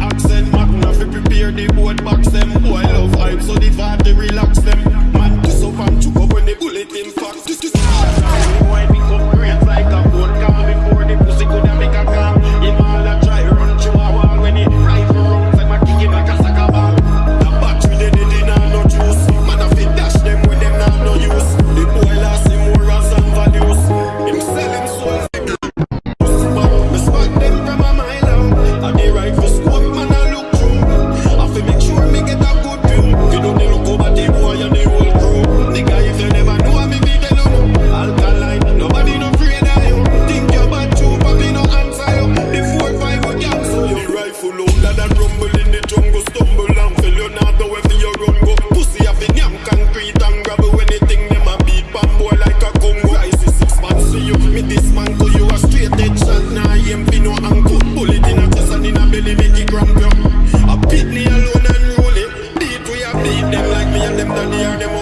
accent. Magna nothing prepare the boat box them. Boy love hype, so the vibe they relax them. rifle older and rumble in the jungle, stumble and fill your not know where your run go. Pussy have in yam concrete and gravel anything. them a beat bamboo like a Congo. I see six man, see you, me dismantle you a straight head shot. Nah, I for no ankle, Bullet in a chest and in a belly, make it cramp you. A pit me alone and roll it. Beat we a beat them like me and them down here. them.